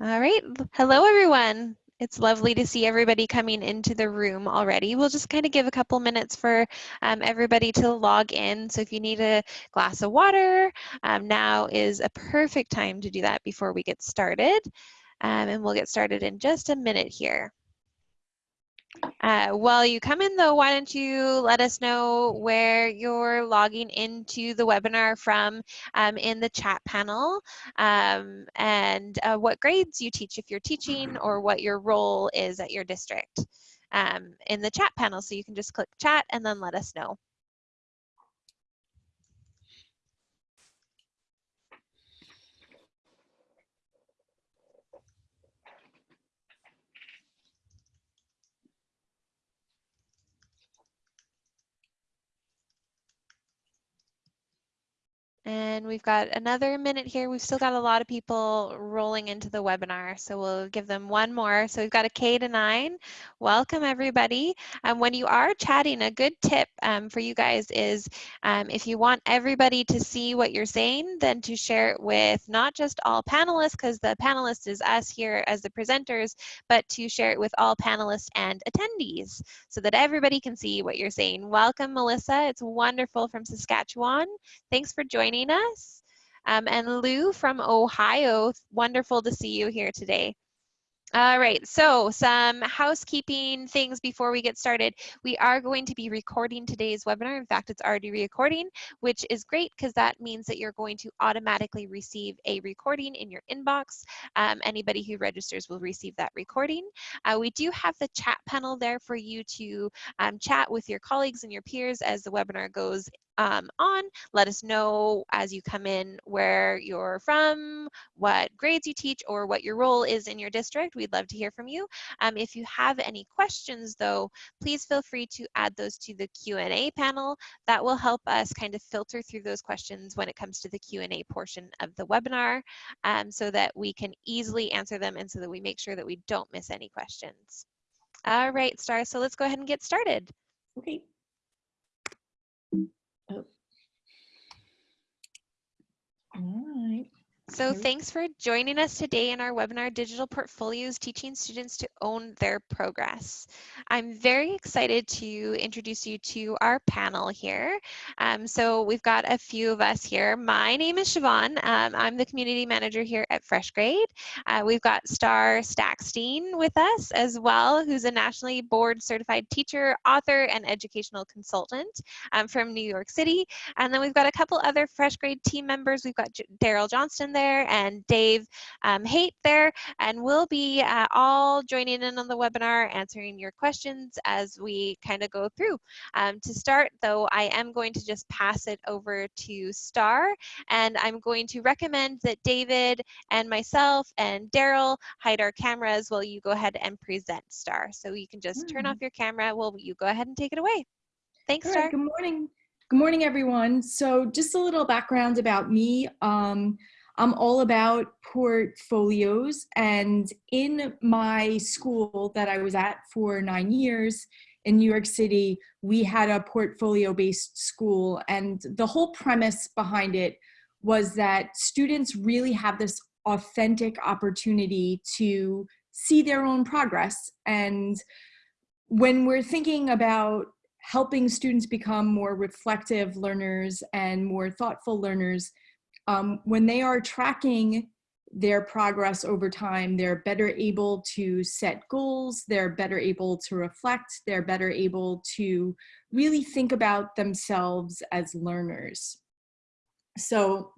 All right. Hello, everyone. It's lovely to see everybody coming into the room already. We'll just kind of give a couple minutes for um, everybody to log in. So if you need a glass of water, um, now is a perfect time to do that before we get started. Um, and we'll get started in just a minute here. Uh, while you come in though, why don't you let us know where you're logging into the webinar from um, in the chat panel um, and uh, what grades you teach if you're teaching or what your role is at your district um, in the chat panel. So you can just click chat and then let us know. And we've got another minute here. We've still got a lot of people rolling into the webinar, so we'll give them one more. So we've got a K to nine. Welcome everybody. Um, when you are chatting, a good tip um, for you guys is um, if you want everybody to see what you're saying, then to share it with not just all panelists, because the panelists is us here as the presenters, but to share it with all panelists and attendees so that everybody can see what you're saying. Welcome, Melissa. It's wonderful from Saskatchewan. Thanks for joining joining us. Um, and Lou from Ohio, wonderful to see you here today. All right, so some housekeeping things before we get started. We are going to be recording today's webinar. In fact, it's already recording, which is great because that means that you're going to automatically receive a recording in your inbox. Um, anybody who registers will receive that recording. Uh, we do have the chat panel there for you to um, chat with your colleagues and your peers as the webinar goes um, on. Let us know as you come in where you're from, what grades you teach, or what your role is in your district. We'd love to hear from you. Um, if you have any questions though, please feel free to add those to the Q&A panel. That will help us kind of filter through those questions when it comes to the Q&A portion of the webinar um, so that we can easily answer them and so that we make sure that we don't miss any questions. All right, Starr, so let's go ahead and get started. Okay. Oh. All right. So thanks for joining us today in our webinar, Digital Portfolios, Teaching Students to Own Their Progress. I'm very excited to introduce you to our panel here. Um, so we've got a few of us here. My name is Siobhan. Um, I'm the Community Manager here at FreshGrade. Uh, we've got Starr Sackstein with us as well, who's a nationally board certified teacher, author, and educational consultant um, from New York City. And then we've got a couple other FreshGrade team members. We've got Daryl Johnston there and Dave um, Haight there, and we'll be uh, all joining in on the webinar, answering your questions as we kind of go through. Um, to start, though, I am going to just pass it over to Starr, and I'm going to recommend that David and myself and Daryl hide our cameras while you go ahead and present Starr. So you can just mm. turn off your camera while you go ahead and take it away. Thanks, All Star. Good morning. Good morning, everyone. So just a little background about me. Um, I'm all about portfolios and in my school that I was at for nine years in New York City, we had a portfolio based school and the whole premise behind it was that students really have this authentic opportunity to see their own progress. And when we're thinking about helping students become more reflective learners and more thoughtful learners, um, when they are tracking their progress over time, they're better able to set goals, they're better able to reflect, they're better able to really think about themselves as learners. So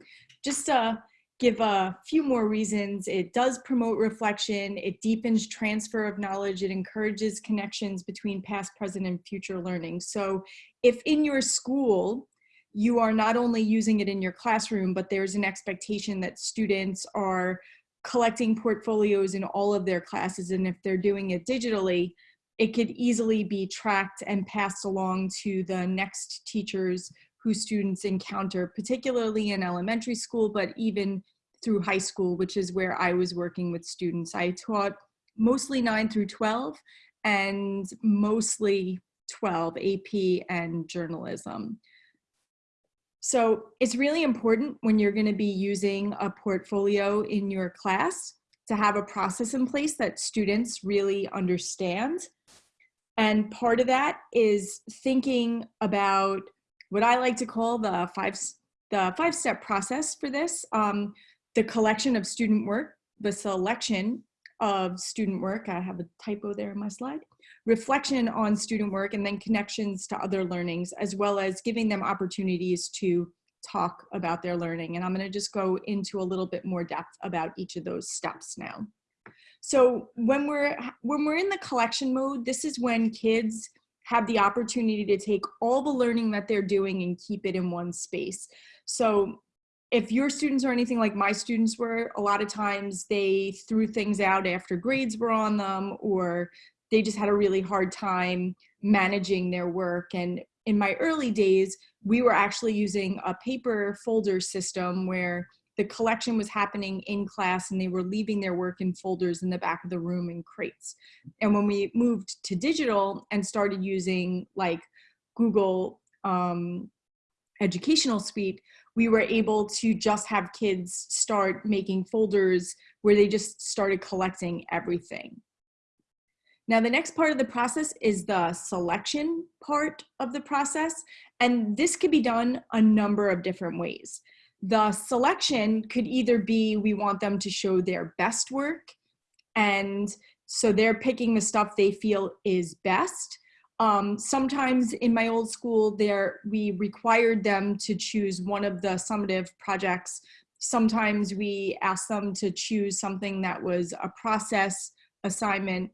just to give a few more reasons, it does promote reflection, it deepens transfer of knowledge, it encourages connections between past, present, and future learning. So if in your school, you are not only using it in your classroom, but there's an expectation that students are collecting portfolios in all of their classes. And if they're doing it digitally, it could easily be tracked and passed along to the next teachers who students encounter, particularly in elementary school, but even through high school, which is where I was working with students. I taught mostly 9 through 12 and mostly 12 AP and journalism. So it's really important when you're gonna be using a portfolio in your class to have a process in place that students really understand. And part of that is thinking about what I like to call the five, the five step process for this. Um, the collection of student work, the selection of student work. I have a typo there in my slide. Reflection on student work and then connections to other learnings, as well as giving them opportunities to talk about their learning. And I'm gonna just go into a little bit more depth about each of those steps now. So when we're, when we're in the collection mode, this is when kids have the opportunity to take all the learning that they're doing and keep it in one space. So if your students are anything like my students were, a lot of times they threw things out after grades were on them or they just had a really hard time managing their work. And in my early days, we were actually using a paper folder system where the collection was happening in class and they were leaving their work in folders in the back of the room in crates. And when we moved to digital and started using like Google um, Educational Suite, we were able to just have kids start making folders where they just started collecting everything. Now, the next part of the process is the selection part of the process. And this could be done a number of different ways. The selection could either be we want them to show their best work. And so they're picking the stuff they feel is best. Um, sometimes in my old school there, we required them to choose one of the summative projects. Sometimes we asked them to choose something that was a process assignment.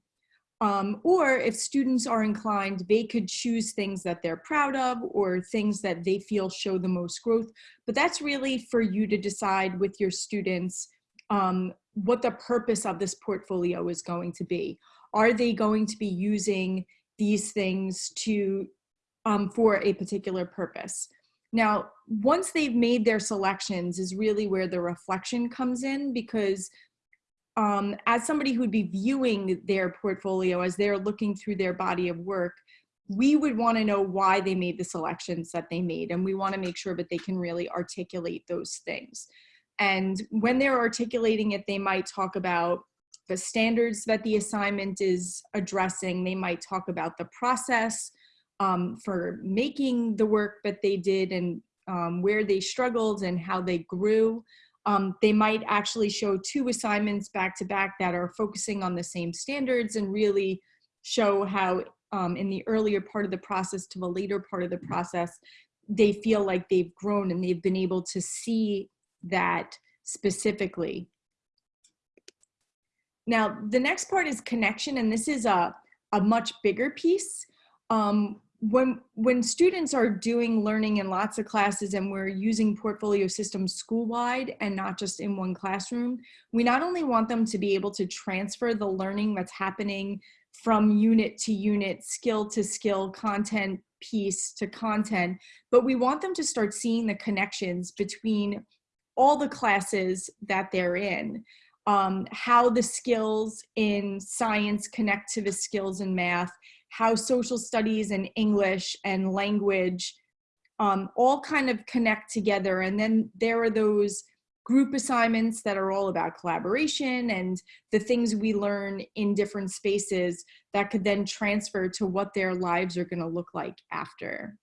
Um, or if students are inclined, they could choose things that they're proud of or things that they feel show the most growth. But that's really for you to decide with your students um, what the purpose of this portfolio is going to be. Are they going to be using these things to um, for a particular purpose. Now, once they've made their selections is really where the reflection comes in because um, as somebody who'd be viewing their portfolio as they're looking through their body of work, we would want to know why they made the selections that they made. And we want to make sure that they can really articulate those things. And when they're articulating it, they might talk about the standards that the assignment is addressing. They might talk about the process um, for making the work that they did and um, where they struggled and how they grew. Um, they might actually show two assignments back to back that are focusing on the same standards and really show how um, in the earlier part of the process to the later part of the process, they feel like they've grown and they've been able to see that specifically now, the next part is connection, and this is a, a much bigger piece. Um, when, when students are doing learning in lots of classes and we're using portfolio systems school-wide and not just in one classroom, we not only want them to be able to transfer the learning that's happening from unit to unit, skill to skill, content piece to content, but we want them to start seeing the connections between all the classes that they're in um, how the skills in science connect to the skills in math, how social studies and English and language um, all kind of connect together. And then there are those group assignments that are all about collaboration and the things we learn in different spaces that could then transfer to what their lives are gonna look like after.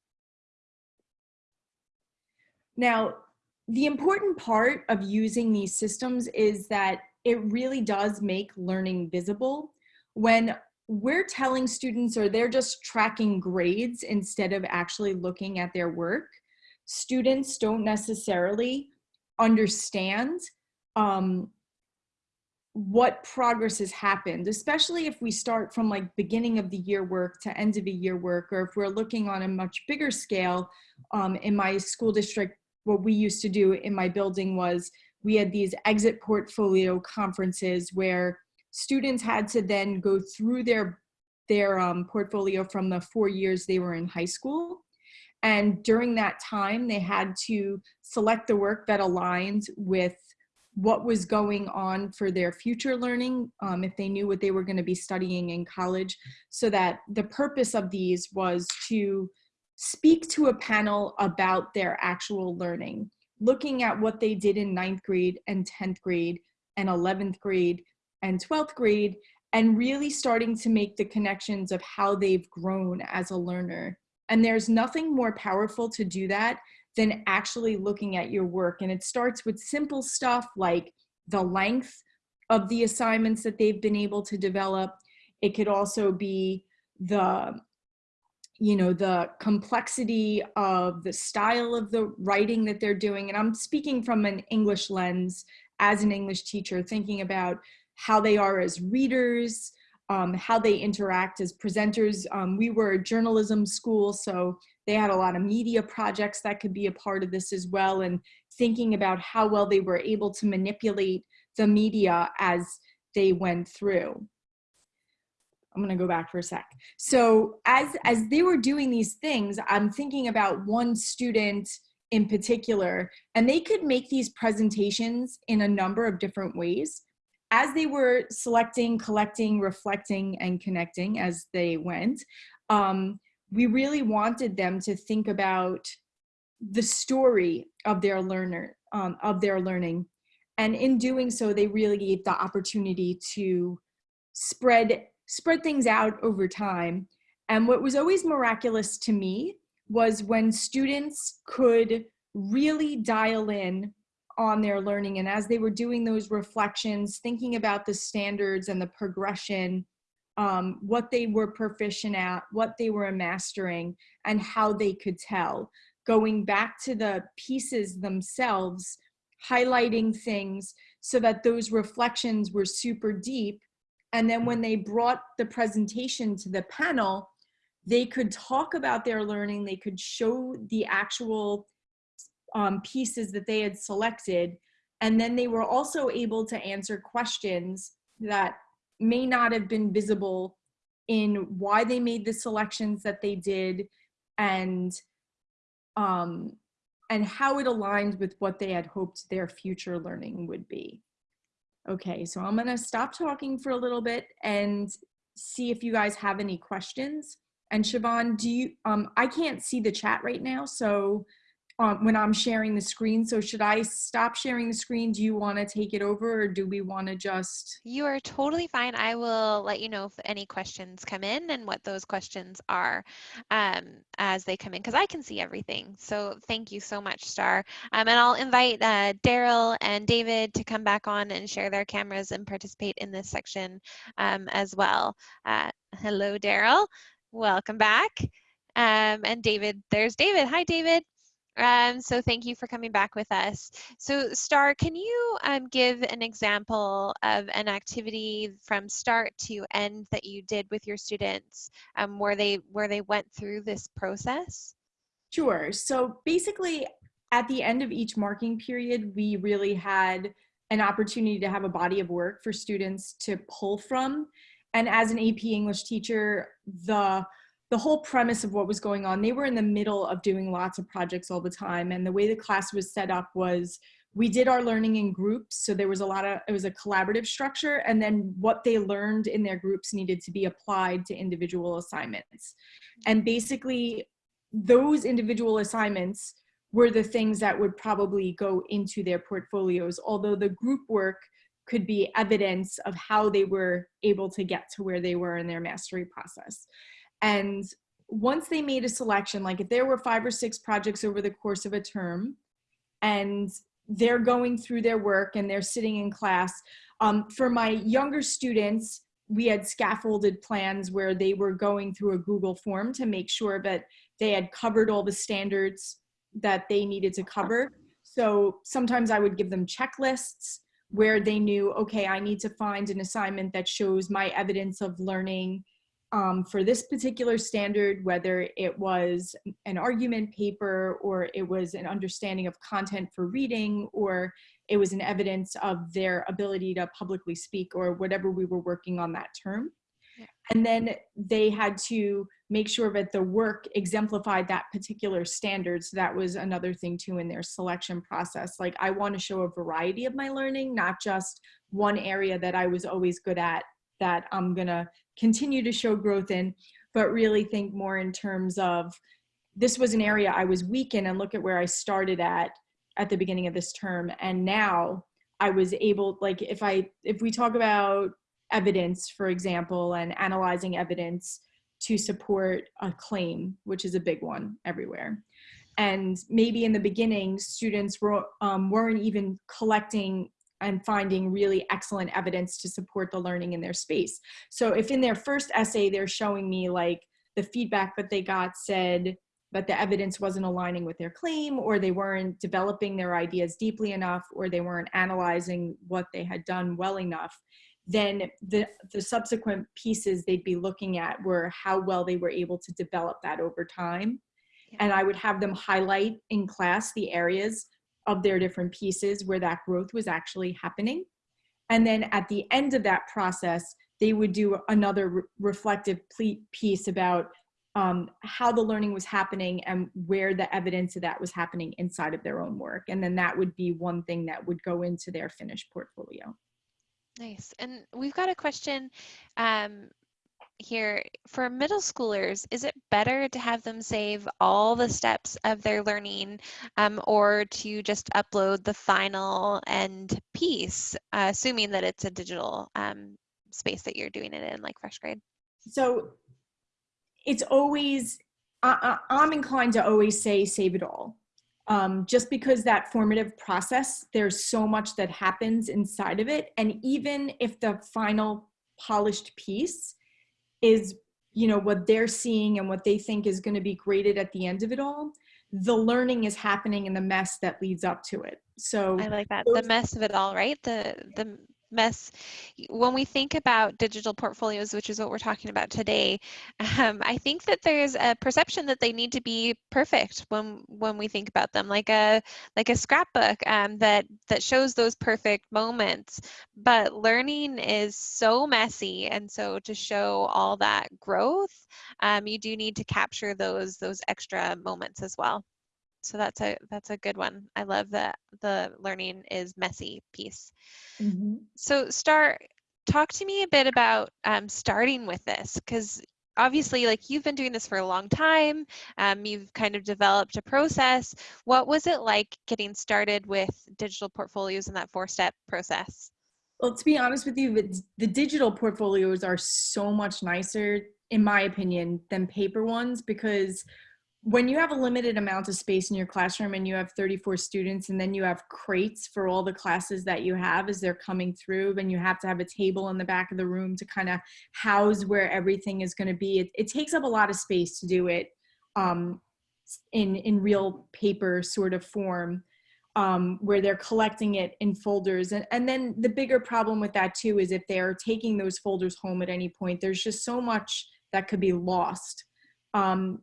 Now, the important part of using these systems is that it really does make learning visible when we're telling students or they're just tracking grades instead of actually looking at their work students don't necessarily understand um, what progress has happened, especially if we start from like beginning of the year work to end of the year work, or if we're looking on a much bigger scale. Um, in my school district, what we used to do in my building was we had these exit portfolio conferences where students had to then go through their their um, portfolio from the four years they were in high school. And during that time, they had to select the work that aligned with what was going on for their future learning, um, if they knew what they were gonna be studying in college, so that the purpose of these was to speak to a panel about their actual learning looking at what they did in ninth grade and 10th grade and 11th grade and 12th grade and really starting to make the connections of how they've grown as a learner. And there's nothing more powerful to do that than actually looking at your work. And it starts with simple stuff like the length of the assignments that they've been able to develop. It could also be the you know the complexity of the style of the writing that they're doing and i'm speaking from an english lens as an english teacher thinking about how they are as readers um, how they interact as presenters. Um, we were a journalism school so they had a lot of media projects that could be a part of this as well and thinking about how well they were able to manipulate the media as they went through I'm gonna go back for a sec. So as as they were doing these things, I'm thinking about one student in particular, and they could make these presentations in a number of different ways. As they were selecting, collecting, reflecting, and connecting as they went, um, we really wanted them to think about the story of their learner, um, of their learning. And in doing so, they really gave the opportunity to spread spread things out over time. And what was always miraculous to me was when students could really dial in on their learning. And as they were doing those reflections, thinking about the standards and the progression, um, what they were proficient at, what they were mastering, and how they could tell. Going back to the pieces themselves, highlighting things so that those reflections were super deep and then when they brought the presentation to the panel, they could talk about their learning, they could show the actual um, pieces that they had selected, and then they were also able to answer questions that may not have been visible in why they made the selections that they did and um, and how it aligned with what they had hoped their future learning would be. Okay, so I'm gonna stop talking for a little bit and see if you guys have any questions. And Siobhan, do you, um, I can't see the chat right now, so um, when I'm sharing the screen. So should I stop sharing the screen? Do you want to take it over or do we want to just? You are totally fine. I will let you know if any questions come in and what those questions are um, as they come in because I can see everything. So thank you so much, Starr. Um, and I'll invite uh, Daryl and David to come back on and share their cameras and participate in this section um, as well. Uh, hello, Daryl. Welcome back. Um, and David, there's David. Hi, David. Um, so thank you for coming back with us. So Starr, can you um, give an example of an activity from start to end that you did with your students um, where they where they went through this process? Sure. So basically at the end of each marking period, we really had an opportunity to have a body of work for students to pull from. And as an AP English teacher, the the whole premise of what was going on, they were in the middle of doing lots of projects all the time. And the way the class was set up was we did our learning in groups. So there was a lot of, it was a collaborative structure. And then what they learned in their groups needed to be applied to individual assignments. And basically those individual assignments were the things that would probably go into their portfolios, although the group work could be evidence of how they were able to get to where they were in their mastery process. And once they made a selection, like if there were five or six projects over the course of a term and they're going through their work and they're sitting in class, um, for my younger students, we had scaffolded plans where they were going through a Google form to make sure that they had covered all the standards that they needed to cover. So sometimes I would give them checklists where they knew, okay, I need to find an assignment that shows my evidence of learning um, for this particular standard, whether it was an argument paper or it was an understanding of content for reading or it was an evidence of their ability to publicly speak or whatever we were working on that term. And then they had to make sure that the work exemplified that particular standard. So that was another thing too in their selection process. Like I want to show a variety of my learning, not just one area that I was always good at that I'm gonna continue to show growth in, but really think more in terms of this was an area I was weak in and look at where I started at at the beginning of this term. And now I was able, like, if I, if we talk about evidence, for example, and analyzing evidence to support a claim, which is a big one everywhere. And maybe in the beginning, students were, um, weren't even collecting and finding really excellent evidence to support the learning in their space. So if in their first essay, they're showing me like the feedback that they got said that the evidence wasn't aligning with their claim or they weren't developing their ideas deeply enough or they weren't analyzing what they had done well enough, then the, the subsequent pieces they'd be looking at were how well they were able to develop that over time. And I would have them highlight in class the areas of their different pieces where that growth was actually happening. And then at the end of that process, they would do another re reflective piece about um, how the learning was happening and where the evidence of that was happening inside of their own work. And then that would be one thing that would go into their finished portfolio. Nice. And we've got a question um, here for middle schoolers is it better to have them save all the steps of their learning um, or to just upload the final end piece uh, assuming that it's a digital um, space that you're doing it in like FreshGrade so it's always I, i'm inclined to always say save it all um, just because that formative process there's so much that happens inside of it and even if the final polished piece is you know what they're seeing and what they think is going to be graded at the end of it all the learning is happening in the mess that leads up to it. So i like that. The mess of it all right? The the mess. When we think about digital portfolios, which is what we're talking about today, um, I think that there's a perception that they need to be perfect when when we think about them, like a like a scrapbook um, that that shows those perfect moments. But learning is so messy, and so to show all that growth, um, you do need to capture those those extra moments as well so that's a that's a good one. I love that the learning is messy piece. Mm-hmm. so start talk to me a bit about um, starting with this because obviously like you've been doing this for a long time um, you've kind of developed a process. What was it like getting started with digital portfolios in that four step process? Well to be honest with you the digital portfolios are so much nicer in my opinion than paper ones because when you have a limited amount of space in your classroom and you have 34 students and then you have crates for all the classes that you have as they're coming through then you have to have a table in the back of the room to kind of house where everything is going to be. It, it, takes up a lot of space to do it um, in in real paper sort of form um, where they're collecting it in folders. And, and then the bigger problem with that too is if they're taking those folders home at any point there's just so much that could be lost. Um,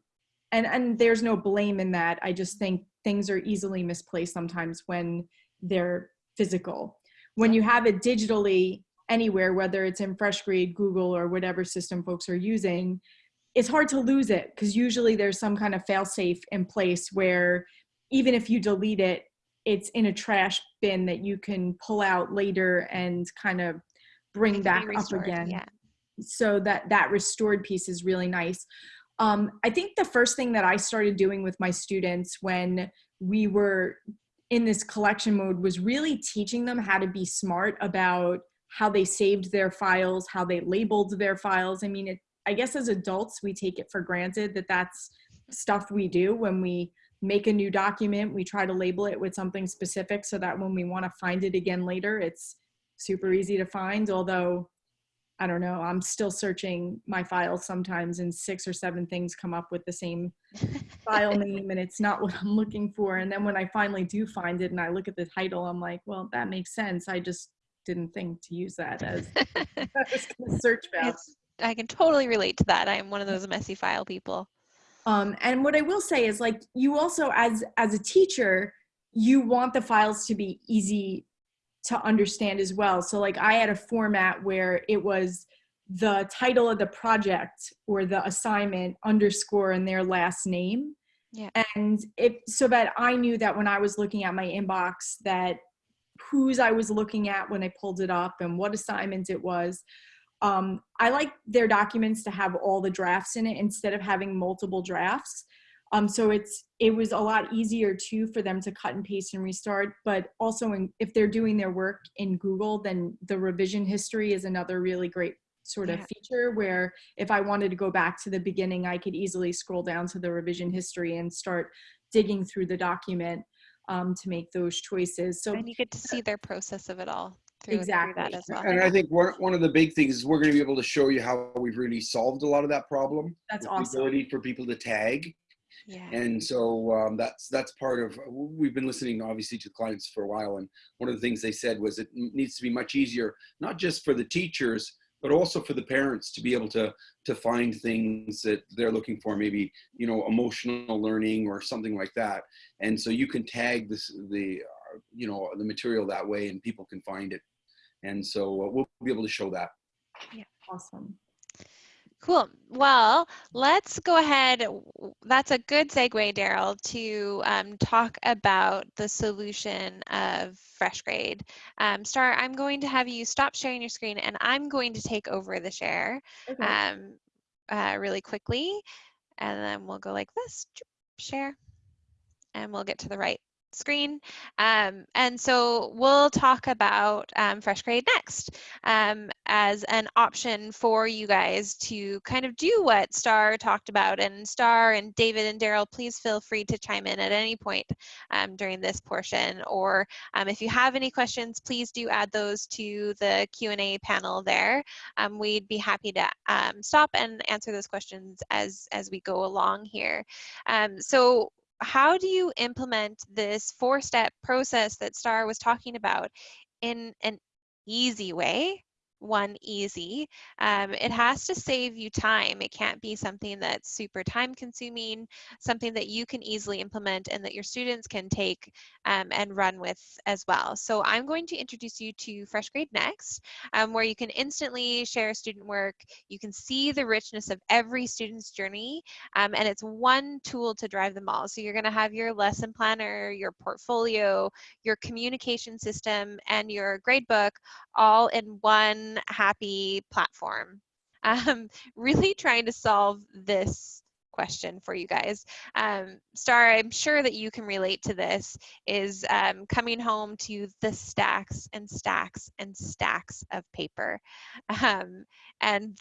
and and there's no blame in that. I just think things are easily misplaced sometimes when they're physical. When you have it digitally anywhere whether it's in FreshGrade google or whatever system folks are using it's hard to lose it because usually there's some kind of fail safe in place where even if you delete it it's in a trash bin that you can pull out later and kind of bring back up again. yeah. so that that restored piece is really nice um, I think the first thing that I started doing with my students when we were in this collection mode was really teaching them how to be smart about how they saved their files, how they labeled their files. I mean, it, I guess as adults, we take it for granted that that's stuff we do when we make a new document, we try to label it with something specific so that when we want to find it again later, it's super easy to find. Although I don't know, I'm still searching my files sometimes and six or seven things come up with the same file name and it's not what I'm looking for. And then when I finally do find it and I look at the title, I'm like, well, that makes sense. I just didn't think to use that as search about. I can totally relate to that. I'm one of those messy file people. Um, and what I will say is like you also as as a teacher, you want the files to be easy to understand as well. So like I had a format where it was the title of the project or the assignment underscore and their last name. Yeah. And it so that I knew that when I was looking at my inbox that whose I was looking at when I pulled it up and what assignment it was. Um, I like their documents to have all the drafts in it instead of having multiple drafts. Um, so it's it was a lot easier too for them to cut and paste and restart. But also, in, if they're doing their work in Google, then the revision history is another really great sort of Yeah. feature where if I wanted to go back to the beginning, I could easily scroll down to the revision history and start digging through the document um, to make those choices. So And you get to see their process of it all through, through Exactly. that as well. And I think one, one of the big things is we're going to be able to show you how we've really solved a lot of that problem. that's with awesome. The ability for people to tag. Yeah. And so um, that's that's part of we've been listening obviously to clients for a while, and one of the things they said was it needs to be much easier, not just for the teachers, but also for the parents to be able to to find things that they're looking for, maybe you know emotional learning or something like that. And so you can tag this the uh, you know the material that way, and people can find it. And so uh, we'll be able to show that. Yeah awesome. Cool. Well, let's go ahead. That's a good segue, Daryl, to um, talk about the solution of FreshGrade. Um, Starr, I'm going to have you stop sharing your screen and I'm going to take over the share Okay. um, uh, really quickly. And then we'll go like this, share, and we'll get to the right screen. Um, and so we'll talk about um, FreshGrade next um, as an option for you guys to kind of do what Starr talked about. And Starr and David and Daryl, please feel free to chime in at any point um, during this portion. Or um, if you have any questions, please do add those to the Q&A panel there. Um, we'd be happy to stop and answer those questions as, as we go along here. So how do you implement this four step process that Starr was talking about in an easy way? One easy. Um, it has to save you time. It can't be something that's super time consuming, something that you can easily implement and that your students can take um, and run with as well. So I'm going to introduce you to FreshGrade Next, um, where you can instantly share student work. You can see the richness of every student's journey um, and it's one tool to drive them all. So you're going to have your lesson planner, your portfolio, your communication system, and your gradebook all in one happy platform. Um, really trying to solve this question for you guys. Um, Star, I'm sure that you can relate to this, is um, coming home to the stacks and stacks and stacks of paper. Um, and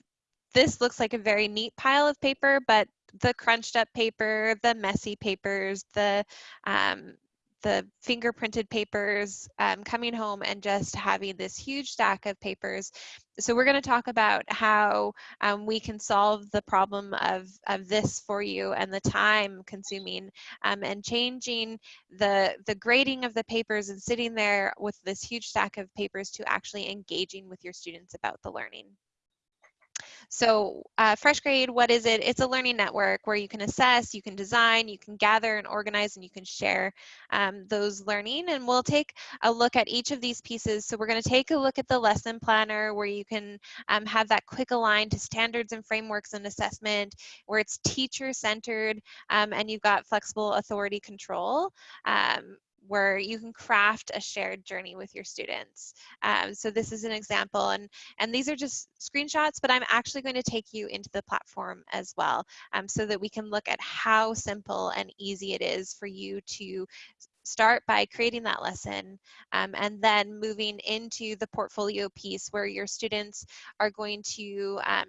this looks like a very neat pile of paper, but the crunched up paper, the messy papers, the um, the fingerprinted papers, um, coming home and just having this huge stack of papers. So we're going to talk about how um, we can solve the problem of, of this for you and the time consuming um, and changing the, the grading of the papers and sitting there with this huge stack of papers to actually engaging with your students about the learning. So uh, FreshGrade, what is it? It's a learning network where you can assess, you can design, you can gather and organize, and you can share um, those learning. And we'll take a look at each of these pieces. So we're going to take a look at the lesson planner where you can um, have that quick align to standards and frameworks and assessment, where it's teacher centered um, and you've got flexible authority control. Where you can craft a shared journey with your students. Um, so this is an example, and and these are just screenshots, but I'm actually going to take you into the platform as well um, so that we can look at how simple and easy it is for you to start by creating that lesson um, and then moving into the portfolio piece where your students are going to um,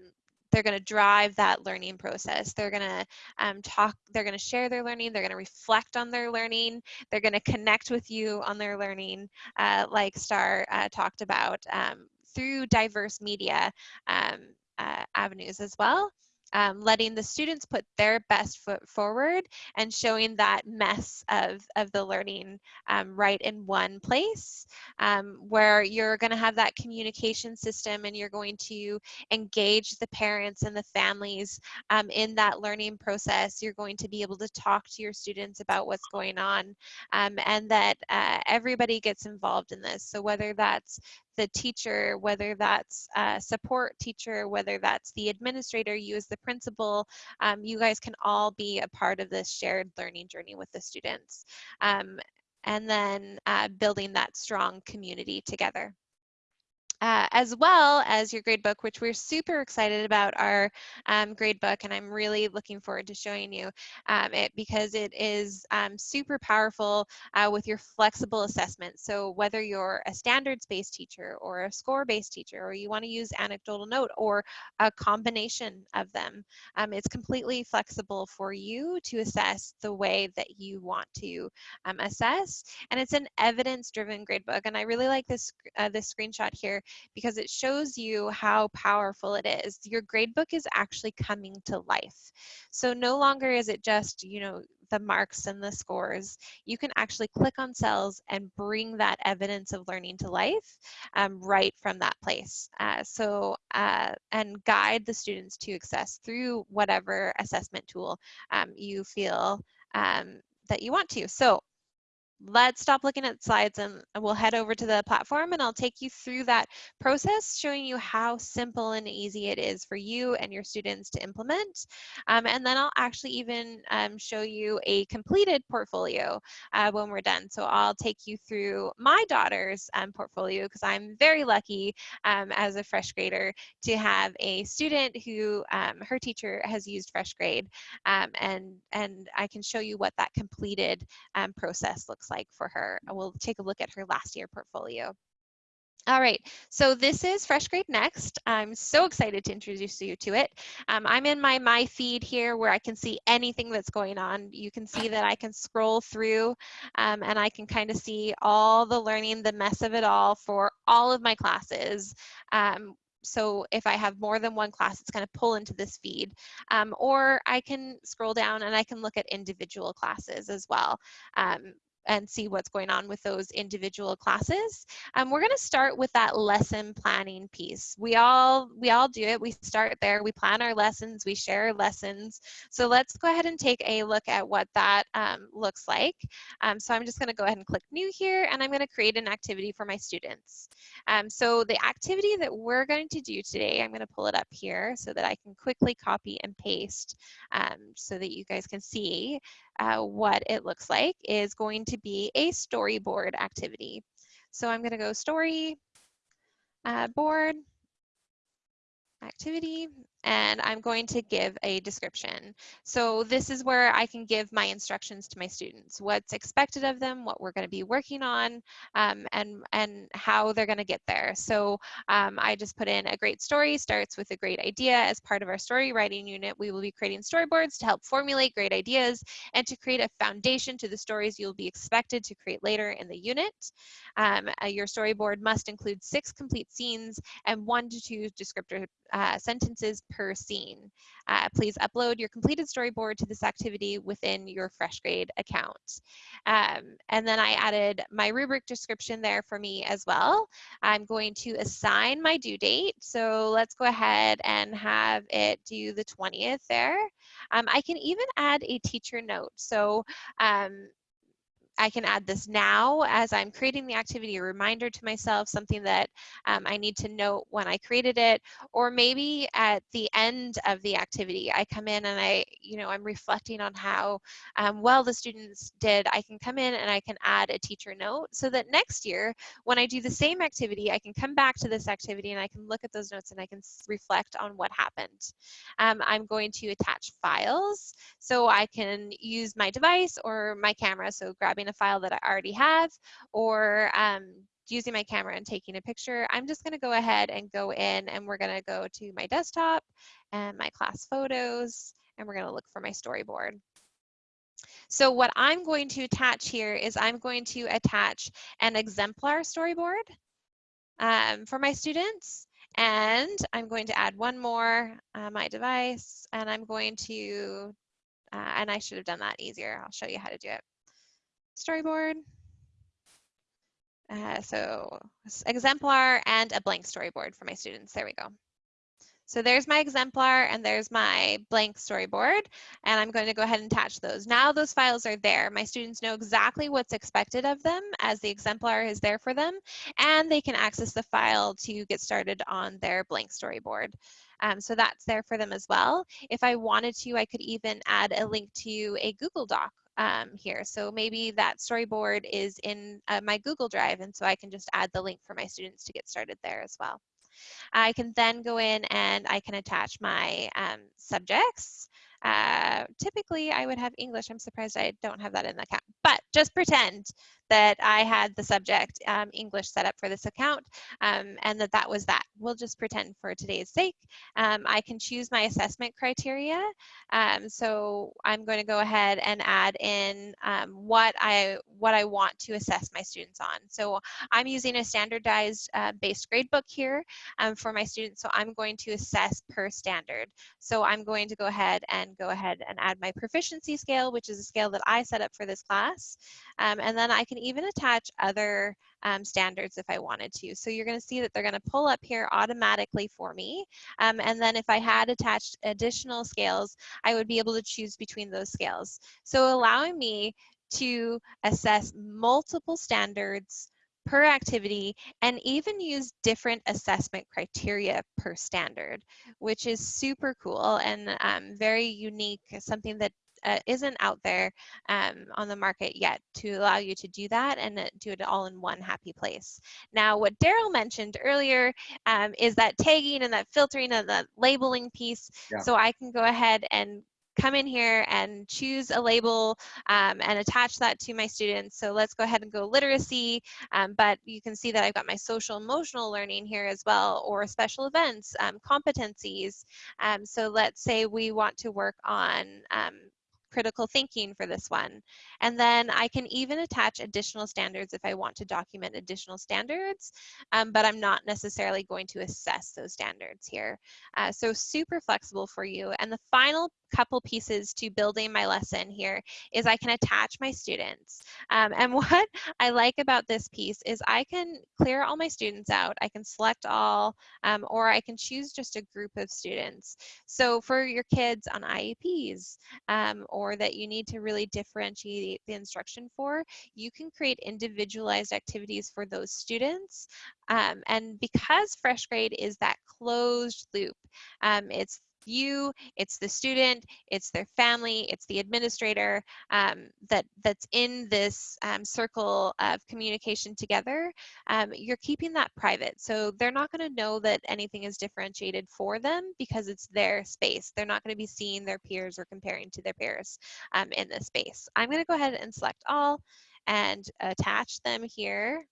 they're going to drive that learning process. They're going to um, talk, they're going to share their learning, they're going to reflect on their learning, they're going to connect with you on their learning, uh, like Starr uh, talked about, um, through diverse media um, uh, avenues as well. Um, letting the students put their best foot forward and showing that mess of, of the learning um, right in one place um, where you're going to have that communication system and you're going to engage the parents and the families um, in that learning process. You're going to be able to talk to your students about what's going on um, and that uh, everybody gets involved in this. So whether that's the teacher, whether that's a support teacher, whether that's the administrator, you as the principal, um, you guys can all be a part of this shared learning journey with the students. Um, and then uh, building that strong community together. Uh, as well as your gradebook, which we're super excited about our um, gradebook, and I'm really looking forward to showing you um, it because it is um, super powerful uh, with your flexible assessment. So whether you're a standards-based teacher or a score-based teacher, or you want to use anecdotal note or a combination of them, um, it's completely flexible for you to assess the way that you want to um, assess. And it's an evidence-driven gradebook, and I really like this, uh, this screenshot here because it shows you how powerful it is. Your gradebook is actually coming to life. So no longer is it just, you know, the marks and the scores, you can actually click on cells and bring that evidence of learning to life um, right from that place. Uh, so, uh, and guide the students to access through whatever assessment tool um, you feel um, that you want to. So let's stop looking at slides and we'll head over to the platform and I'll take you through that process, showing you how simple and easy it is for you and your students to implement. Um, and then I'll actually even um, show you a completed portfolio uh, when we're done. So I'll take you through my daughter's um, portfolio because I'm very lucky um, as a fresh grader to have a student who um, her teacher has used FreshGrade um, and, and I can show you what that completed process looks like for her. We'll take a look at her last year portfolio. All right, so this is FreshGrade Next. I'm so excited to introduce you to it. Um, I'm in my My feed here where I can see anything that's going on. You can see that I can scroll through um, and I can kind of see all the learning, the mess of it all for all of my classes. Um, so if I have more than one class, it's going to pull into this feed. Um, or I can scroll down and I can look at individual classes as well. Um, and see what's going on with those individual classes. Um, we're going to start with that lesson planning piece. We all we all do it. We start there. We plan our lessons. We share lessons. So let's go ahead and take a look at what that um, looks like. Um, so I'm just going to go ahead and click new here, and I'm going to create an activity for my students. Um, so the activity that we're going to do today, I'm going to pull it up here so that I can quickly copy and paste um, so that you guys can see uh, what it looks like is going to be a storyboard activity. So I'm going to go story, uh, board, activity, and I'm going to give a description. So this is where I can give my instructions to my students, what's expected of them, what we're going to be working on, um, and, and how they're going to get there. So um, I just put in a great story starts with a great idea. As part of our story writing unit, we will be creating storyboards to help formulate great ideas and to create a foundation to the stories you'll be expected to create later in the unit. Um, uh, your storyboard must include six complete scenes and one to two descriptor uh, sentences per scene. Uh, please upload your completed storyboard to this activity within your FreshGrade account. Um, and then I added my rubric description there for me as well. I'm going to assign my due date. So let's go ahead and have it due the 20th there. Um, I can even add a teacher note. So um, I can add this now as I'm creating the activity, a reminder to myself, something that um, I need to note when I created it, or maybe at the end of the activity, I come in and I, you know, I'm reflecting on how um, well the students did. I can come in and I can add a teacher note so that next year, when I do the same activity, I can come back to this activity and I can look at those notes and I can reflect on what happened. Um, I'm going to attach files so I can use my device or my camera, so grabbing a file that I already have or um, using my camera and taking a picture, I'm just going to go ahead and go in and we're going to go to my desktop and my class photos and we're going to look for my storyboard. So what I'm going to attach here is I'm going to attach an exemplar storyboard um, for my students. And I'm going to add one more, uh, my device, and I'm going to, uh, and I should have done that easier. I'll show you how to do it storyboard. Uh, so exemplar and a blank storyboard for my students. There we go. So there's my exemplar and there's my blank storyboard and I'm going to go ahead and attach those. Now those files are there. My students know exactly what's expected of them as the exemplar is there for them and they can access the file to get started on their blank storyboard. Um, so that's there for them as well. If I wanted to, I could even add a link to a Google Doc um, here. So maybe that storyboard is in uh, my Google Drive, and so I can just add the link for my students to get started there as well. I can then go in and I can attach my um, subjects. Uh, typically, I would have English. I'm surprised I don't have that in the account. But just pretend that I had the subject um, English set up for this account um, and that that was that. We'll just pretend for today's sake. Um, I can choose my assessment criteria. Um, so I'm going to go ahead and add in um, what I what I want to assess my students on. So I'm using a standardized uh, based gradebook here um, for my students. So I'm going to assess per standard. So I'm going to go ahead and go ahead and add my proficiency scale, which is a scale that I set up for this class. and then I can even attach other um, standards if I wanted to. So you're going to see that they're going to pull up here automatically for me. Um, and then if I had attached additional scales, I would be able to choose between those scales. So allowing me to assess multiple standards per activity and even use different assessment criteria per standard, which is super cool and um, very unique, something that uh, isn't out there um, on the market yet to allow you to do that and uh, do it all in one happy place. Now, what Daryl mentioned earlier um, is that tagging and that filtering and that labeling piece. Yeah. So I can go ahead and come in here and choose a label um, and attach that to my students. So let's go ahead and go literacy, um, but you can see that I've got my social emotional learning here as well, or special events, um, competencies. Um, so let's say we want to work on um, critical thinking for this one. And then I can even attach additional standards if I want to document additional standards, um, but I'm not necessarily going to assess those standards here. Uh, so super flexible for you. And the final couple pieces to building my lesson here is I can attach my students. Um, and what I like about this piece is I can clear all my students out. I can select all, um, or I can choose just a group of students. So for your kids on IEPs, um, or that you need to really differentiate the instruction for, you can create individualized activities for those students. Um, and because FreshGrade is that closed loop, um, it's you, it's the student, it's their family, it's the administrator um, that, that's in this um, circle of communication together, um, you're keeping that private. So they're not gonna know that anything is differentiated for them because it's their space. They're not gonna be seeing their peers or comparing to their peers um, in this space. I'm gonna go ahead and select all and attach them here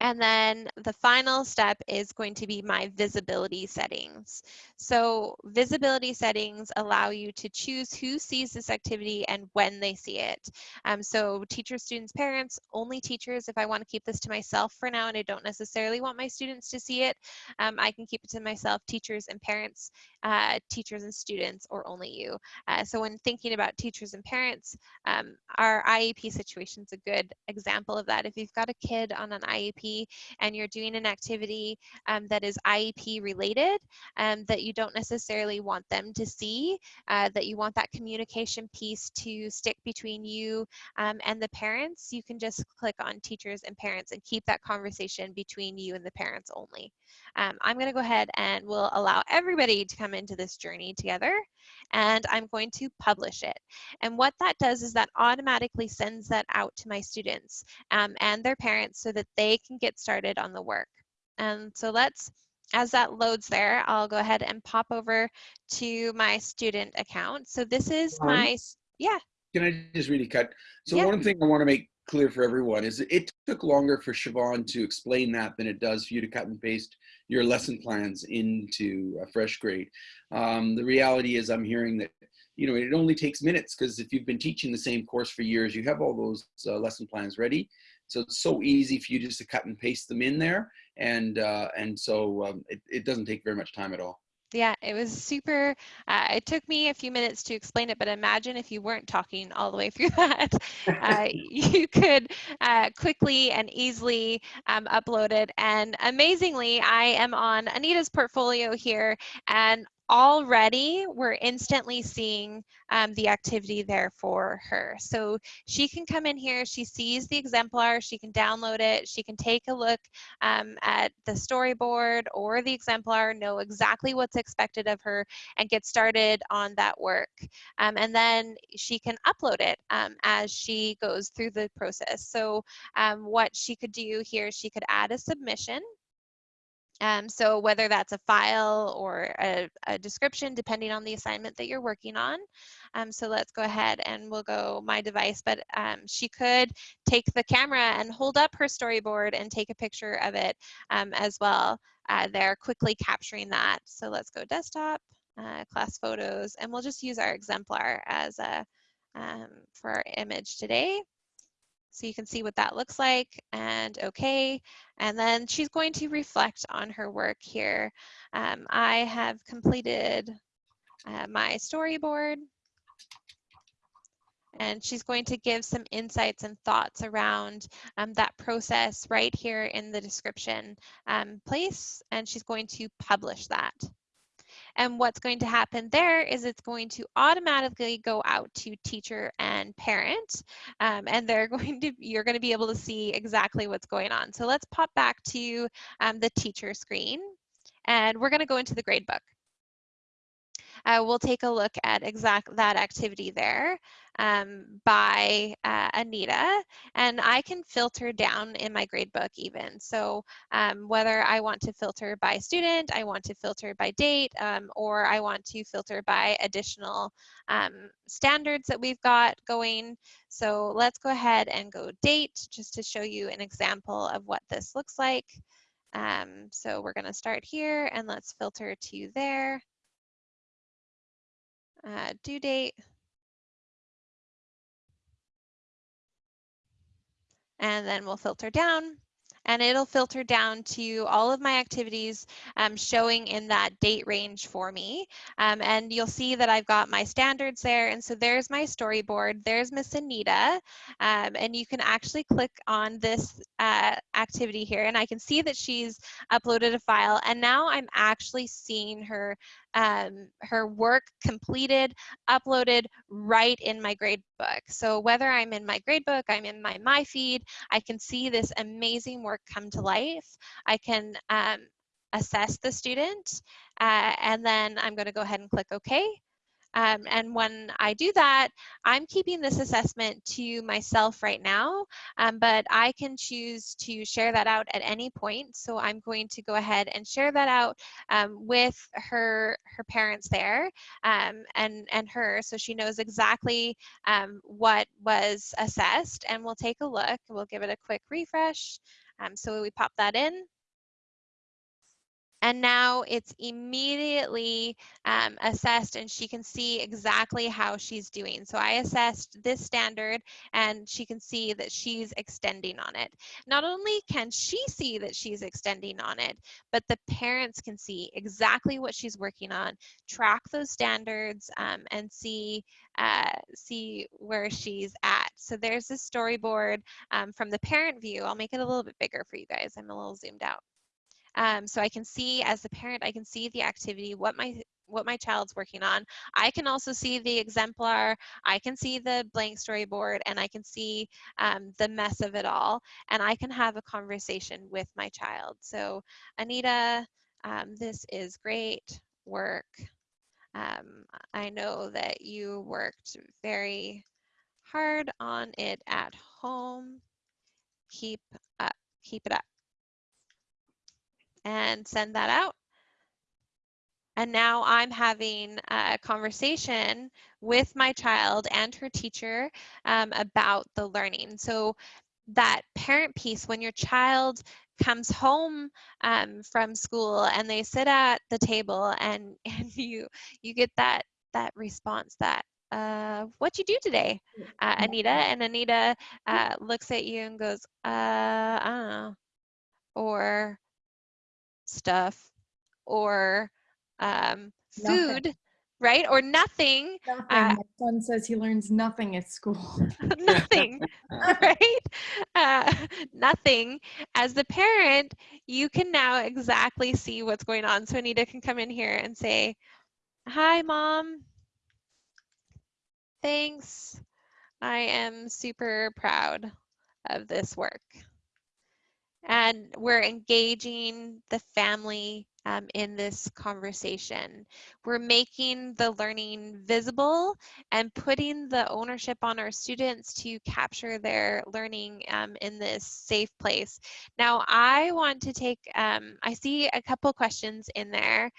and then the final step is going to be my visibility settings. So visibility settings allow you to choose who sees this activity and when they see it. Um, so teachers, students, parents, only teachers. If I want to keep this to myself for now and I don't necessarily want my students to see it, um, I can keep it to myself, teachers and parents, uh, teachers and students, or only you. Uh, so when thinking about teachers and parents, um, our IEP situation is a good example of that. If you've got a kid on an IEP, and you're doing an activity um, that is IEP related um, that you don't necessarily want them to see, uh, that you want that communication piece to stick between you um, and the parents, you can just click on teachers and parents and keep that conversation between you and the parents only. Um, I'm going to go ahead and we'll allow everybody to come into this journey together and I'm going to publish it. And what that does is that automatically sends that out to my students um, and their parents so that they can get started on the work. And so let's, as that loads there, I'll go ahead and pop over to my student account. So this is my, yeah. Can I just really cut? So yeah. one thing I want to make clear for everyone is it took longer for Siobhan to explain that than it does for you to cut and paste your lesson plans into a FreshGrade. Um, the reality is I'm hearing that you know it only takes minutes because if you've been teaching the same course for years you have all those uh, lesson plans ready so it's so easy for you just to cut and paste them in there and uh, and so um, it, it doesn't take very much time at all yeah, it was super. Uh, it took me a few minutes to explain it, but imagine if you weren't talking all the way through that. Uh, you could uh, quickly and easily um, upload it. And amazingly, I am on Anita's portfolio here, and already we're instantly seeing um, the activity there for her. So she can come in here, she sees the exemplar, she can download it, she can take a look um, at the storyboard or the exemplar, know exactly what's expected of her and get started on that work. Um, and then she can upload it um, as she goes through the process. So um, what she could do here, she could add a submission um, so whether that's a file or a, a, description, depending on the assignment that you're working on. Um, so let's go ahead and we'll go my device, but um, she could take the camera and hold up her storyboard and take a picture of it um, as well. Uh, they're quickly capturing that. So let's go desktop, uh, class photos, and we'll just use our exemplar as a, um, for our image today. So you can see what that looks like and okay. And then she's going to reflect on her work here. Um, I have completed uh, my storyboard and she's going to give some insights and thoughts around um, that process right here in the description um, place and she's going to publish that. And what's going to happen there is it's going to automatically go out to teacher and parent. Um, and they're going to, you're going to be able to see exactly what's going on. So let's pop back to um, the teacher screen. And we're going to go into the gradebook uh, we'll take a look at exact that activity there um, by uh, Anita. And I can filter down in my gradebook even. So um, whether I want to filter by student, I want to filter by date, um, or I want to filter by additional um, standards that we've got going. So let's go ahead and go date just to show you an example of what this looks like. Um, so we're going to start here and let's filter to there uh, due date, and then we'll filter down and it'll filter down to all of my activities um, showing in that date range for me. Um, and you'll see that I've got my standards there. And so there's my storyboard. There's Miss Anita. Um, and you can actually click on this uh, activity here. And I can see that she's uploaded a file. And now I'm actually seeing her um, her work completed, uploaded right in my gradebook. So whether I'm in my gradebook, I'm in my My Feed, I can see this amazing work come to life. I can um, assess the student, uh, and then I'm going to go ahead and click OK. Um, and when I do that, I'm keeping this assessment to myself right now, um, but I can choose to share that out at any point. So I'm going to go ahead and share that out um, with her her parents there um, and, and her so she knows exactly um, what was assessed. And we'll take a look. We'll give it a quick refresh. Um, so we pop that in and now it's immediately um, assessed and she can see exactly how she's doing. So I assessed this standard and she can see that she's extending on it. Not only can she see that she's extending on it, but the parents can see exactly what she's working on, track those standards um, and see uh, see where she's at. So there's this storyboard um, from the parent view. I'll make it a little bit bigger for you guys. I'm a little zoomed out. Um, so I can see as the parent, I can see the activity, what my what my child's working on. I can also see the exemplar, I can see the blank storyboard, and I can see um, the mess of it all, and I can have a conversation with my child. So Anita, um, this is great work. Um, I know that you worked very hard on it at home. Keep up, keep it up and send that out. And now I'm having a conversation with my child and her teacher um, about the learning. So that parent piece, when your child comes home um, from school and they sit at the table and, and you you get that that response that uh, what you do today, uh, Anita? And Anita uh, looks at you and goes, uh, I don't know. Or stuff or um, food, nothing. right? Or nothing. nothing. Uh, My son says he learns nothing at school. nothing, right? Uh, nothing. As the parent, you can now exactly see what's going on. So Anita can come in here and say, Hi, Mom. Thanks. I am super proud of this work. And we're engaging the family um, in this conversation. We're making the learning visible and putting the ownership on our students to capture their learning um, in this safe place. Now, I want to take, um, I see a couple questions in there.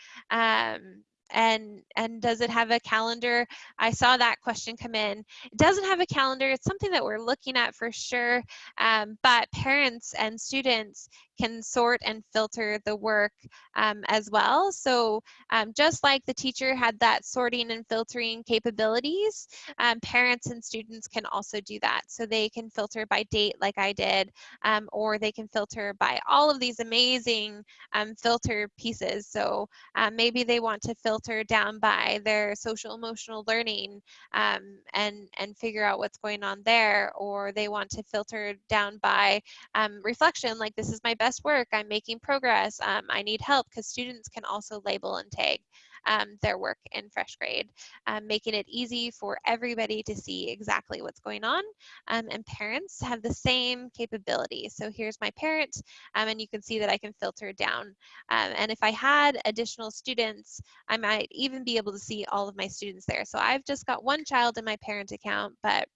And and does it have a calendar i saw that question come in it doesn't have a calendar it's something that we're looking at for sure um, but parents and students can sort and filter the work um, as well. So um, just like the teacher had that sorting and filtering capabilities, um, parents and students can also do that. So they can filter by date like I did, um, or they can filter by all of these amazing um, filter pieces. So maybe they want to filter down by their social emotional learning and, and figure out what's going on there, or they want to filter down by reflection, like this is my best best work, I'm making progress, um, I need help, because students can also label and tag um, their work in FreshGrade, um, making it easy for everybody to see exactly what's going on. Um, and parents have the same capability. So here's my parent, um, and you can see that I can filter down. Um, and if I had additional students, I might even be able to see all of my students there. So I've just got one child in my parent account, but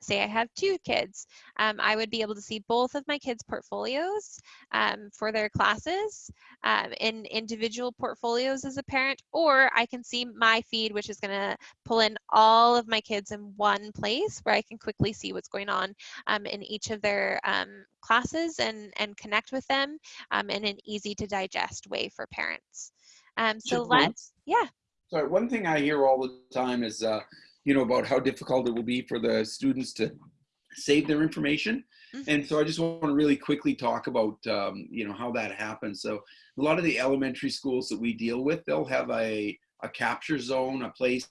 say I have two kids, um, I would be able to see both of my kids' portfolios um, for their classes um, in individual portfolios as a parent, or I can see my feed, which is gonna pull in all of my kids in one place where I can quickly see what's going on um, in each of their um, classes and, and connect with them um, in an easy to digest way for parents. so let's, yeah. Sorry, one thing I hear all the time is uh, you know, about how difficult it will be for the students to save their information. Mm -hmm. And so I just want to really quickly talk about, um, you know, how that happens. So a lot of the elementary schools that we deal with, they'll have a, a capture zone, a place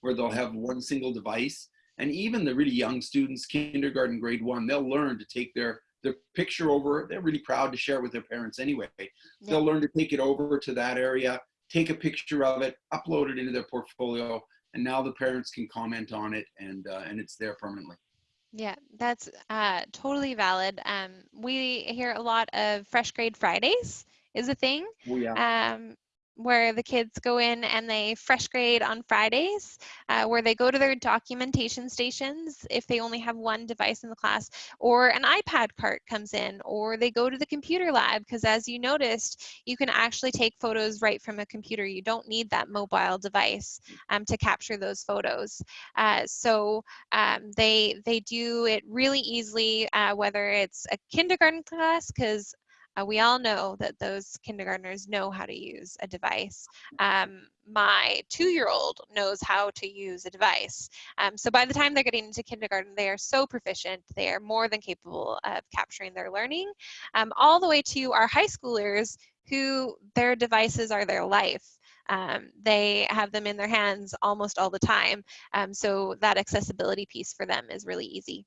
where they'll have one single device. And even the really young students, kindergarten, grade one, they'll learn to take their their picture over. They're really proud to share it with their parents anyway. Yeah. They'll learn to take it over to that area, take a picture of it, upload it into their portfolio, and now the parents can comment on it and uh, and it's there permanently. Yeah, that's uh, totally valid. Um, we hear a lot of FreshGrade Fridays is a thing. Oh, yeah. Um, where the kids go in and they FreshGrade on Fridays, uh, where they go to their documentation stations if they only have one device in the class, or an iPad cart comes in, or they go to the computer lab, because as you noticed, you can actually take photos right from a computer. You don't need that mobile device um, to capture those photos. Uh, so um, they, they do it really easily, uh, whether it's a kindergarten class, because uh, we all know that those kindergartners know how to use a device. Um, my two-year-old knows how to use a device. Um, so by the time they're getting into kindergarten, they are so proficient. They are more than capable of capturing their learning, um, all the way to our high schoolers who their devices are their life. Um, they have them in their hands almost all the time. Um, so that accessibility piece for them is really easy.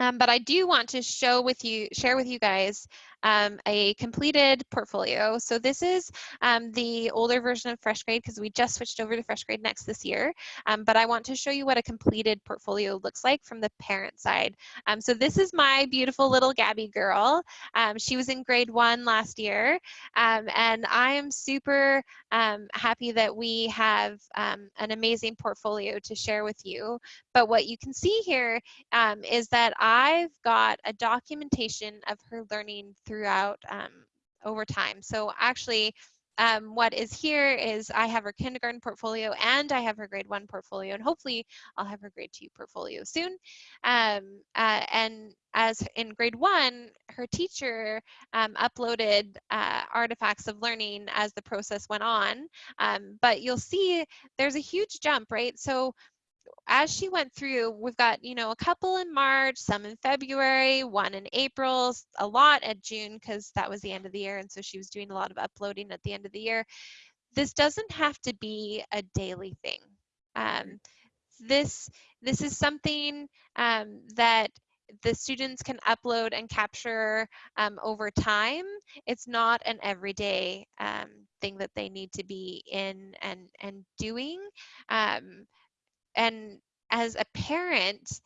Um, but I do want to show with you, share with you guys um, a completed portfolio. So this is um, the older version of FreshGrade because we just switched over to FreshGrade Next this year. Um, but I want to show you what a completed portfolio looks like from the parent side. Um, so this is my beautiful little Gabby girl. Um, she was in grade one last year. and I am super happy that we have an amazing portfolio to share with you. But what you can see here is that I've got a documentation of her learning throughout um, over time. So actually, um, what is here is I have her kindergarten portfolio and I have her grade one portfolio and hopefully I'll have her grade two portfolio soon. Um, uh, and as in grade one, her teacher um, uploaded uh, artifacts of learning as the process went on. Um, but you'll see there's a huge jump, right? So as she went through, we've got, you know, a couple in March, some in February, one in April, a lot at June because that was the end of the year. And so she was doing a lot of uploading at the end of the year. This doesn't have to be a daily thing. Um, this, this is something um, that the students can upload and capture um, over time. It's not an everyday um, thing that they need to be in and, and doing. Um, and as a parent,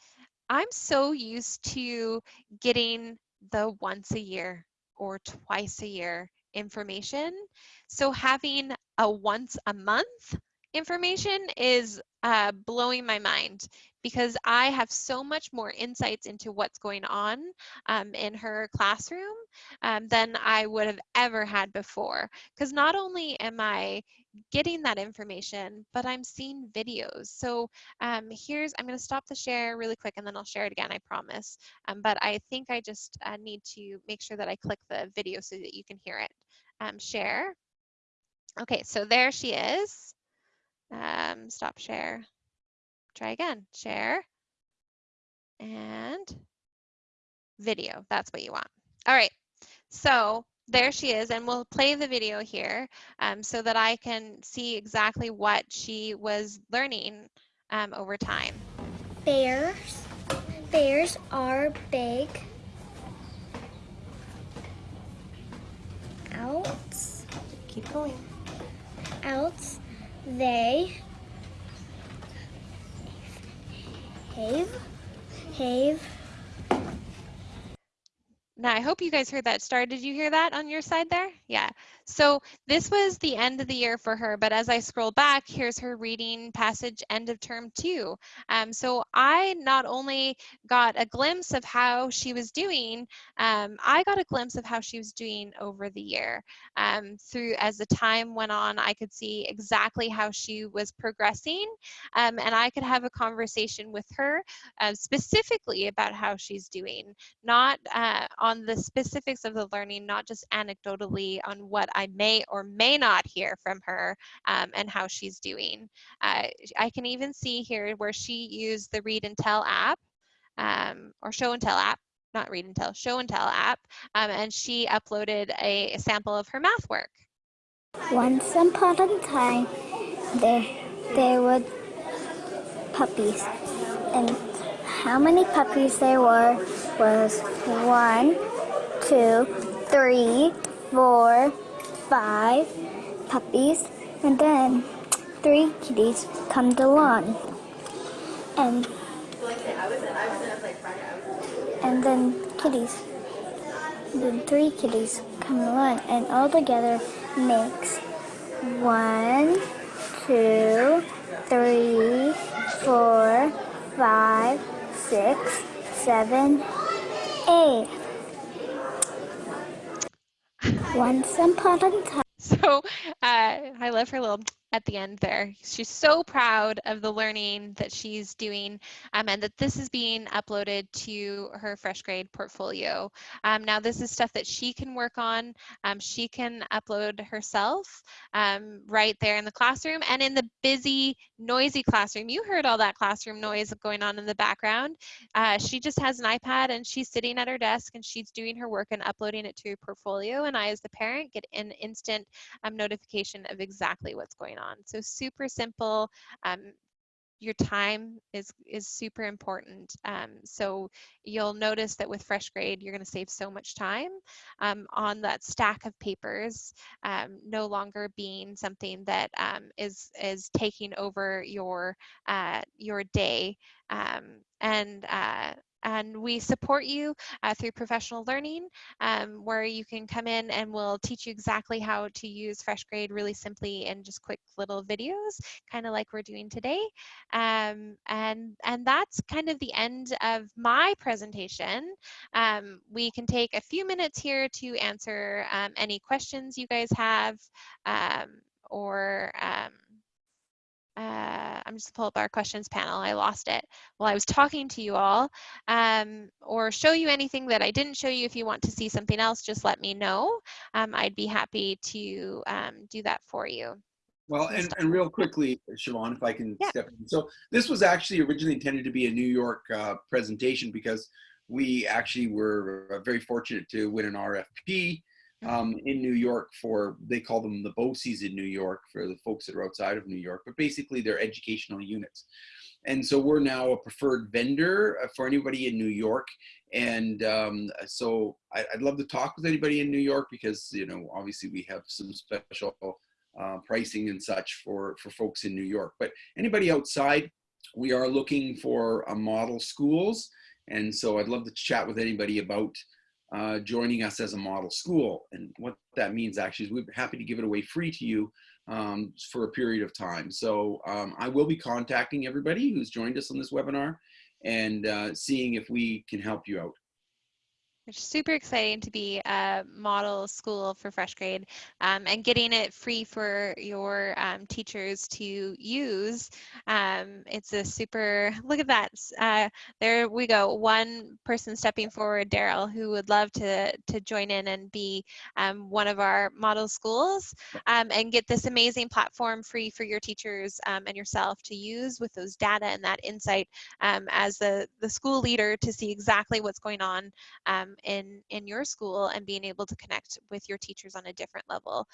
I'm so used to getting the once a year or twice a year information. So having a once a month information is uh, blowing my mind because I have so much more insights into what's going on um, in her classroom um, than I would have ever had before. Because not only am I getting that information, but I'm seeing videos. So um, here's, I'm going to stop the share really quick and then I'll share it again, I promise. Um, but I think I just uh, need to make sure that I click the video so that you can hear it. Um, share. Okay, so there she is. Um, stop share. Try again, share and video. That's what you want. All right, so there she is, and we'll play the video here um, so that I can see exactly what she was learning um, over time. Bears. Bears are big. Outs. Keep going. Outs. They. Have. Have. Now, I hope you guys heard that Starr. Did you hear that on your side there? Yeah. So this was the end of the year for her, but as I scroll back, here's her reading passage end of term two. Um, so I not only got a glimpse of how she was doing, um, I got a glimpse of how she was doing over the year. Um, through as the time went on, I could see exactly how she was progressing, um, and I could have a conversation with her uh, specifically about how she's doing, not uh, on the specifics of the learning, not just anecdotally on what I may or may not hear from her um, and how she's doing. Uh, I can even see here where she used the Read and Tell app um, or Show and Tell app not read and tell, show and tell app, um, and she uploaded a, a, sample of her math work. Once upon a time, there, there were puppies. And how many puppies there were was one, two, three, four, five puppies, and then three kitties come along. And and then kitties. Then three kitties come to along, and all together makes one, two, three, four, five, six, seven, eight. Once upon a time. So uh, I love her little at the end there. She's so proud of the learning that she's doing um, and that this is being uploaded to her FreshGrade portfolio. Um, now this is stuff that she can work on. Um, she can upload herself um, right there in the classroom and in the busy, noisy classroom. You heard all that classroom noise going on in the background. Uh, she just has an iPad and she's sitting at her desk and she's doing her work and uploading it to her portfolio. And I, as the parent, get an instant um, notification of exactly what's going on on. So super simple. Um, your time is is super important. Um, so you'll notice that with FreshGrade, you're going to save so much time um, on that stack of papers, um, no longer being something that um, is is taking over your uh, your day. Um, and uh, and we support you uh, through professional learning um, where you can come in and we'll teach you exactly how to use FreshGrade really simply in just quick little videos kind of like we're doing today. Um, and and that's kind of the end of my presentation. Um, we can take a few minutes here to answer um, any questions you guys have um, or um, uh, I'm just pull up our questions panel. I lost it while I was talking to you all. Um, or show you anything that I didn't show you. If you want to see something else, just let me know. Um, I'd be happy to um, do that for you. Well, and, and real quickly, Siobhan, if I can yeah. step in. So this was actually originally intended to be a New York uh, presentation because we actually were very fortunate to win an RFP um, in New York for, they call them the BOCES in New York for the folks that are outside of New York, but basically they're educational units. and so we're now a preferred vendor uh, for anybody in New York. And um, so I, would love to talk with anybody in New York because, you know, obviously we have some special uh, pricing and such for, for folks in New York. But anybody outside, we are looking for a model schools. And so I'd love to chat with anybody about uh, joining us as a model school. And what that means actually is we're happy to give it away free to you um, for a period of time. So um, I will be contacting everybody who's joined us on this webinar and uh, seeing if we can help you out. It's super exciting to be a model school for FreshGrade um, and getting it free for your um, teachers to use. Um, it's a super, look at that. Uh, there we go. One person stepping forward, Daryl, who would love to, to join in and be um, one of our model schools um, and get this amazing platform free for your teachers um, and yourself to use with those data and that insight as the, the school leader to see exactly what's going on um, in in your school and being able to connect with your teachers on a different level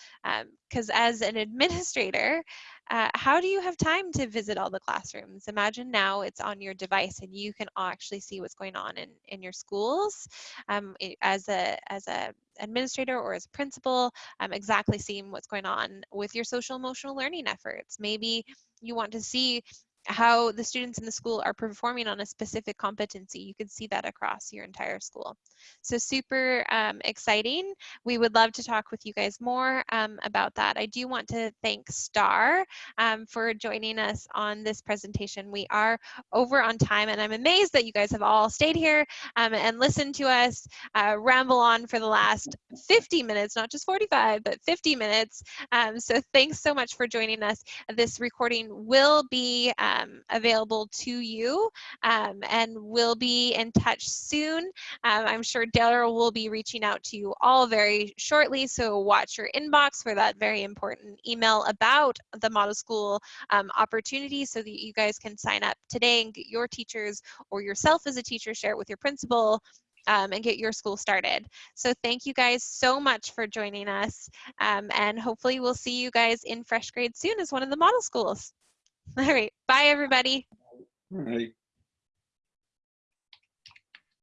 because um, as an administrator uh, how do you have time to visit all the classrooms? Imagine now it's on your device and you can actually see what's going on in in your schools um, as a as a administrator or as a principal um, exactly seeing what's going on with your social emotional learning efforts. Maybe you want to see how the students in the school are performing on a specific competency. You can see that across your entire school. So super um, exciting. We would love to talk with you guys more um, about that. I do want to thank Starr um, for joining us on this presentation. We are over on time and I'm amazed that you guys have all stayed here um, and listened to us uh, ramble on for the last 50 minutes, not just 45, but 50 minutes. Um, so thanks so much for joining us. This recording will be uh, um, available to you um, and we'll be in touch soon. Um, I'm sure Daryl will be reaching out to you all very shortly, so watch your inbox for that very important email about the Model School um, opportunity so that you guys can sign up today and get your teachers or yourself as a teacher share it with your principal um, and get your school started. So thank you guys so much for joining us um, and hopefully we'll see you guys in FreshGrade soon as one of the model schools. All right. Bye, everybody. All right.